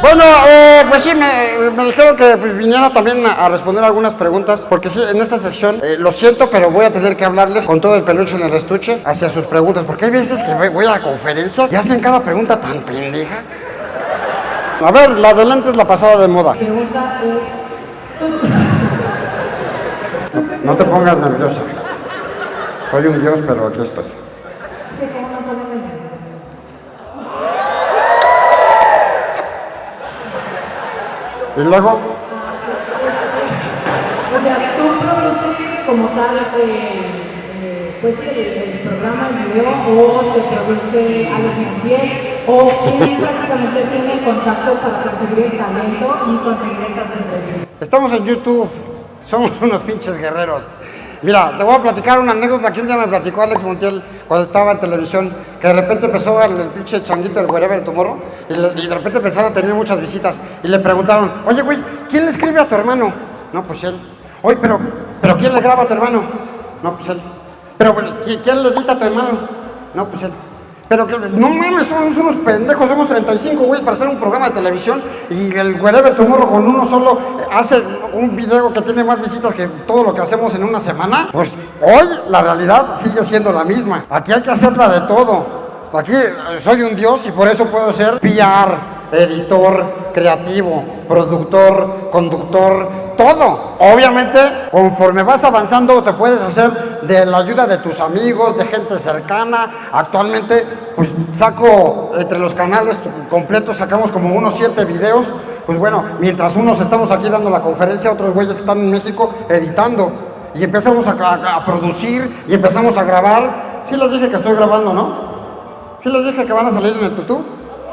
Bueno, eh, pues sí, me, me dijeron que pues, viniera también a, a responder algunas preguntas, porque sí, en esta sección, eh, lo siento, pero voy a tener que hablarles con todo el peluche en el estuche hacia sus preguntas, porque hay veces que voy- a conferencias y hacen cada pregunta tan pendeja. A ver, la adelante es la pasada de moda. Pregunta es, No te pongas nerviosa. Soy un dios, pero aquí estoy. ¿qué se llama poner en Y luego, O sea, tú produces como tal, eh, eh, pues el, el programa, el video, o te produce alguien bien, o quién prácticamente tiene contacto para conseguir el talento y conseguir estas entrevistas. estamos en YouTube. Somos unos pinches guerreros. Mira, te voy a platicar una anécdota que un día me platicó Alex Montiel cuando estaba en televisión, que de repente empezó el, el pinche changuito, el wherever tomorrow, y, le- y de repente empezaron a tener muchas visitas, y le preguntaron, oye, güey, ¿quién le escribe a tu hermano? No, pues él. Oye, pero, pero ¿quién le graba a tu hermano? No, pues él. Pero, güey, ¿qui- ¿quién le edita a tu hermano? No, pues él. Pero que, no mames, somos unos pendejos, somos 35 güeyes para hacer un programa de televisión y el Wherever Tomorrow con uno solo hace un video que tiene más visitas que todo lo que hacemos en una semana. Pues hoy la realidad sigue siendo la misma. Aquí hay que hacerla de todo. Aquí eh, soy un dios y por eso puedo ser PR, editor, creativo, productor, conductor, todo. Obviamente, conforme vas avanzando, te puedes hacer de la ayuda de tus amigos, de gente cercana. Actualmente, pues saco entre los canales completos, sacamos como unos siete videos. Pues bueno, mientras unos estamos aquí dando la conferencia, otros güeyes están en México editando. Y empezamos a, producir y empezamos a grabar. Sí les dije que estoy grabando, ¿no? Sí les dije que van a salir en el tutú.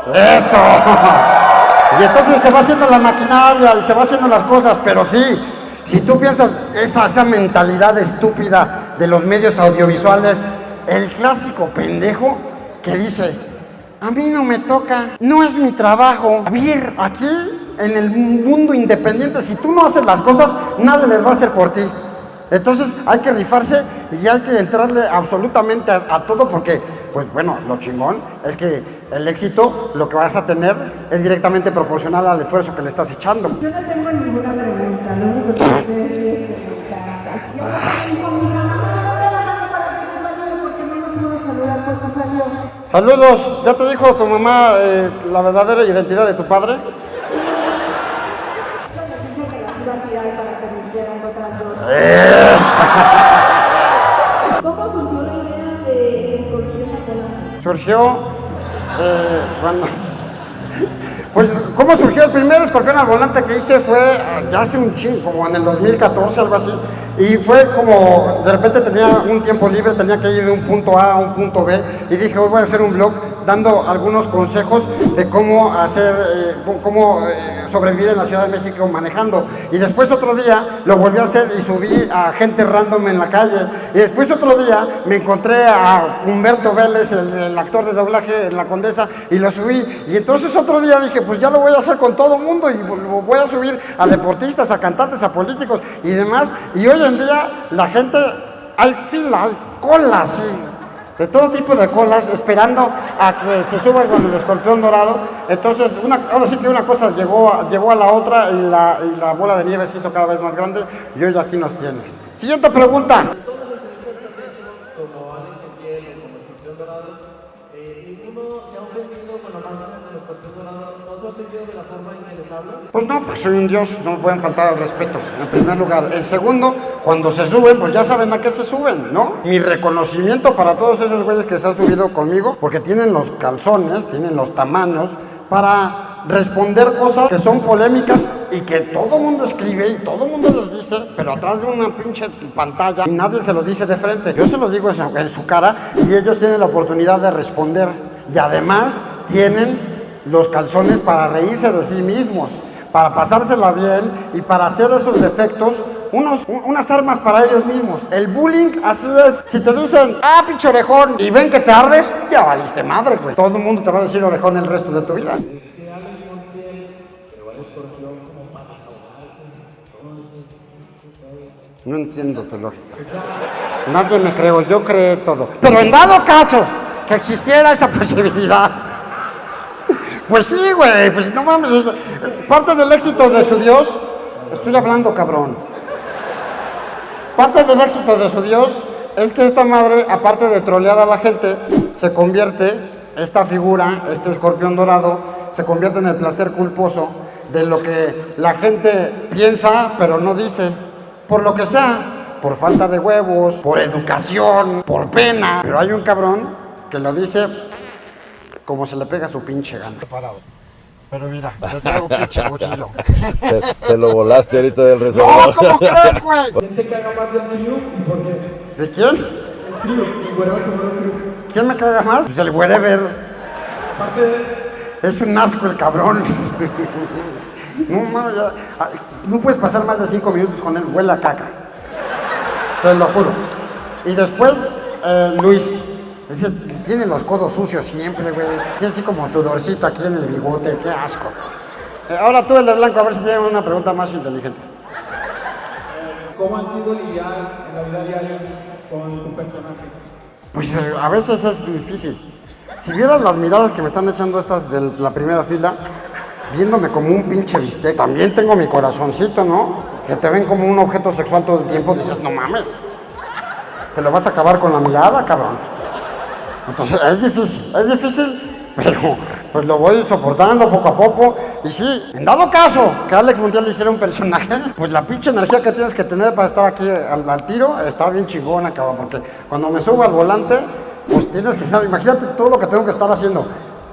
¡Eso! Y entonces se va haciendo la maquinaria y se va haciendo las cosas, pero sí, si tú piensas esa, esa mentalidad estúpida de los medios audiovisuales, el clásico pendejo que dice, a mí no me toca, no es mi trabajo. A ver, aquí en el mundo independiente, si tú no haces las cosas, nadie les va a hacer por ti. Entonces hay que rifarse y hay que entrarle absolutamente a, a todo porque, pues bueno, lo chingón es que el éxito, lo que vas a tener, es directamente proporcional al esfuerzo que le estás echando. Yo no tengo ninguna pregunta, lo único que salud. Saludos, ¿ya te dijo tu mamá eh, la verdadera identidad de tu padre? Dije que las iba a tirar para que me hicieran otras dos. ¿Cómo surgió la idea de la cola? Surgió eh, cuando... Pues, ¿cómo surgió el primer escorpión al volante que hice? Fue ah, ya hace un chingo, como en el 2014, algo así. Y fue como, de repente tenía un tiempo libre, tenía que ir de un punto A a un punto B. Y dije, hoy voy a hacer un blog dando algunos consejos de cómo hacer, eh, cómo- eh, sobrevivir en la Ciudad de México manejando. Y después otro día lo volví a hacer y subí a gente random en la calle. Y después otro día me encontré a Humberto Vélez, el, el actor de doblaje en La Condesa, y lo subí. Y entonces otro día dije, pues ya lo voy a hacer con todo mundo y lo voy a subir a deportistas, a cantantes, a políticos y demás. Y hoy en día la gente, hay fila, hay cola, sí, de todo tipo de colas, esperando a que se suba con el escorpión dorado. Entonces, una, ahora sí que una cosa llegó a, a la otra y la, y la bola de nieve se hizo cada vez más grande y hoy aquí nos tienes. Siguiente pregunta. como Pues no, pues soy un dios, no pueden faltar al respeto, en primer lugar. En segundo, cuando se suben, pues ya saben a qué se suben, ¿no? Mi reconocimiento para todos esos güeyes que se han subido conmigo, porque tienen los calzones, tienen los tamaños para responder cosas que son polémicas y que todo mundo escribe y todo mundo les dice, pero atrás de una pinche pantalla y nadie se los dice de frente. Yo se los digo en su cara y ellos tienen la oportunidad de responder. Y además tienen los calzones para reírse de sí mismos, para pasársela bien y para hacer esos defectos unos, un- unas armas para ellos mismos. El bullying así es. Si te dicen, ah, pinche orejón, y ven que te ardes, ya valiste madre, güey. Todo el mundo te va a decir orejón el resto de tu vida. No entiendo tu lógica. Nadie me creo, yo creé todo. Pero en dado caso que existiera esa posibilidad, Pues sí, güey, pues no mames. es- Parte del éxito de su Dios, estoy hablando, cabrón. Parte del éxito de su Dios es que esta madre, aparte de trolear a la gente, se convierte, esta figura, este escorpión dorado, se convierte en el placer culposo de lo que la gente piensa, pero no dice. Por lo que sea, por falta de huevos, por educación, por pena. Pero hay un cabrón que lo dice como se le pega su pinche gana. Parado. Pero mira, le traigo pinche cuchillo. Te, te lo volaste ahorita del ¡No! restaurante. ¿Cómo crees, güey? ¿Quién te caga más del trío y por qué? ¿De quién? El el. ¿Quién me caga más? Pues el wherever. Aparte de Es un asco el cabrón. No, mames, ya- ay, no puedes pasar más de cinco minutos con él, huele a caca. Te lo juro. Y después, eh, Luis. Ese tiene los codos sucios siempre, güey. Tiene así como sudorcito aquí en el bigote, qué asco. Eh, ahora tú, el de blanco, a ver si tienes una pregunta más inteligente. cómo ha sido lidiar en la vida diaria con tu personaje. Pues eh, a veces es difícil. Si vieras las miradas que me están echando estas de la primera fila, viéndome como un pinche bistec, también tengo mi corazoncito, ¿no? Que te ven como un objeto sexual todo el tiempo, dices, no mames. Te lo vas a acabar con la mirada, cabrón. Entonces es difícil, es difícil, pero pues lo voy soportando poco a poco. Y sí, en dado caso que Alex Mundial hiciera un personaje, pues la pinche energía que tienes que tener para estar aquí al, al tiro está bien chingona, cabrón. Porque cuando me subo al volante, pues tienes que estar, imagínate todo lo que tengo que estar haciendo.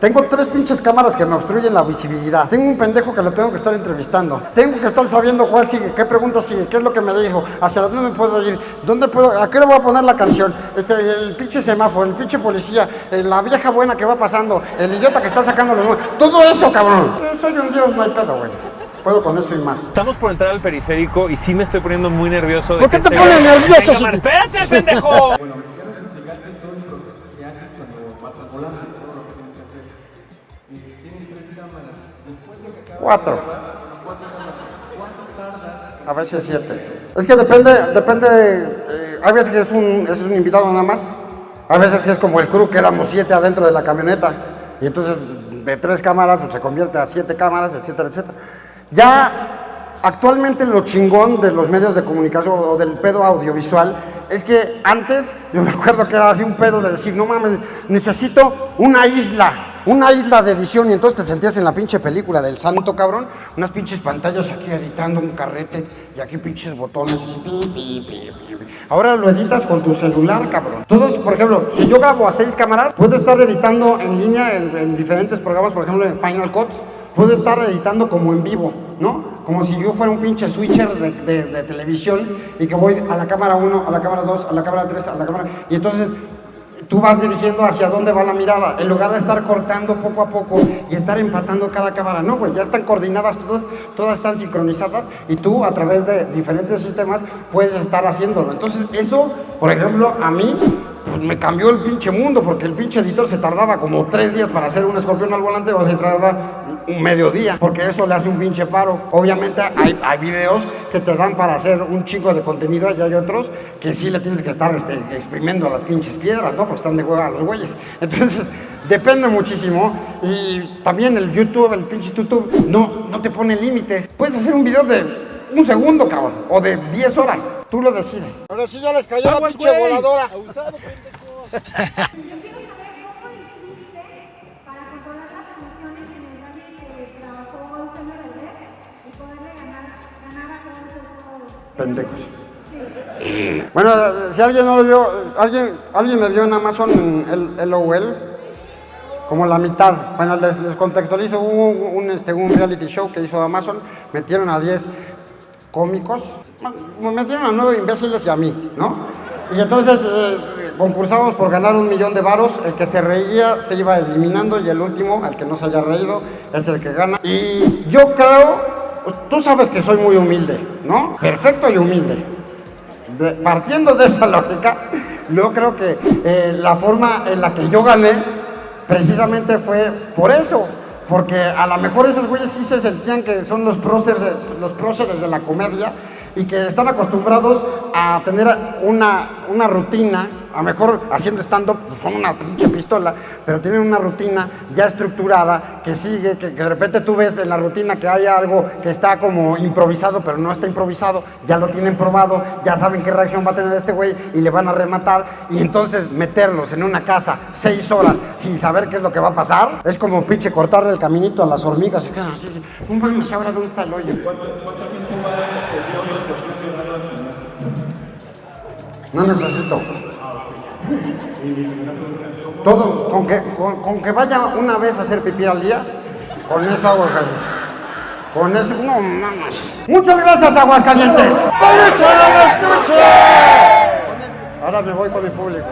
Tengo tres pinches cámaras que me obstruyen la visibilidad. Tengo un pendejo que lo tengo que estar entrevistando. Tengo que estar sabiendo cuál sigue, qué pregunta sigue, qué es lo que me dijo, hacia dónde me puedo ir, dónde puedo, a qué le voy a poner la canción, este, el pinche semáforo, el pinche policía, eh, la vieja buena que va pasando, el idiota que está sacando los. Todo eso, cabrón. Yo soy un dios, no hay pedo, güey. Puedo con eso y más. Estamos por entrar al periférico y sí me estoy poniendo muy nervioso. De ¿Por qué te este pones güey nervioso, tenga mar- si- ¡Espérate, pendejo! Cuatro. A veces siete. Es que depende, depende. eh, hay veces que es un, es un invitado nada más. Hay veces que es como el crew, que éramos siete adentro de la camioneta. Y entonces de tres cámaras pues, se convierte a siete cámaras, etcétera, etcétera. Ya actualmente lo chingón de los medios de comunicación o del pedo audiovisual es que antes yo me acuerdo que era así un pedo de decir, no mames, necesito una isla, una isla de edición y entonces te sentías en la pinche película del santo cabrón, unas pinches pantallas aquí editando un carrete y aquí pinches botones. Ahora lo editas con tu celular, cabrón. Todos, por ejemplo, si yo grabo a seis cámaras, puedo estar editando en línea en, en diferentes programas, por ejemplo en Final Cut, puedo estar editando como en vivo, ¿no? Como si yo fuera un pinche switcher de televisión y que voy a la cámara 1, a la cámara 2, a la cámara 3, a la cámara... Y entonces tú vas dirigiendo hacia dónde va la mirada, en lugar de estar cortando poco a poco y estar empatando cada cámara. No, güey, ya están coordinadas todas, todas están sincronizadas y tú a través de diferentes sistemas puedes estar haciéndolo. Entonces eso, por ejemplo, a mí pues me cambió el pinche mundo porque el pinche editor se tardaba como tres días para hacer un escorpión al volante, o se tarda un mediodía, porque eso le hace un pinche paro. Obviamente hay, hay videos que te dan para hacer un chico de contenido y hay otros que sí le tienes que estar este, exprimiendo a las pinches piedras, ¿no? Porque están de hueva los güeyes. Entonces, depende muchísimo. Y también el YouTube, el pinche YouTube, no, no te pone límites. Puedes hacer un video de un segundo, cabrón, o de 10 horas. Tú lo decides. Ahora sí ya les cayó la pinche voladora. Quiero Pendejos. Bueno, si alguien no lo vio, alguien, alguien me vio en Amazon el, el LOL, como la mitad. Bueno, les, contextualizo, hubo un, este, un reality show que hizo Amazon, metieron a 10 cómicos, me metieron a 9 imbéciles y a mí, ¿no? Y entonces eh, concursamos por ganar un millón de varos, el que se reía se iba eliminando y el último, al que no se haya reído, es el que gana. Y yo creo, tú sabes que soy muy humilde, ¿no? Perfecto y humilde. De- partiendo de esa lógica, yo creo que eh, la forma en la que yo gané precisamente fue por eso. Porque a lo mejor esos güeyes sí se sentían que son los próceres, los próceres de la comedia y que están acostumbrados a tener una, una rutina, a lo mejor haciendo stand-up pues son una pinche pistola, pero tienen una rutina ya estructurada que sigue, que, que de repente tú ves en la rutina que hay algo que está como improvisado, pero no está improvisado, ya lo tienen probado, ya saben qué reacción va a tener este güey y le van a rematar, y entonces meterlos en una casa seis horas sin saber qué es lo que va a pasar, es como pinche cortarle el caminito a las hormigas, y de, no mames, ahora dónde está el hoyo. No necesito. Todo, con que, con, con que vaya una vez a hacer pipí al día, con hago ejercicio. Con eso, no mames. Muchas gracias, Aguascalientes. ¡Peluche del estuche! Ahora me voy con mi público.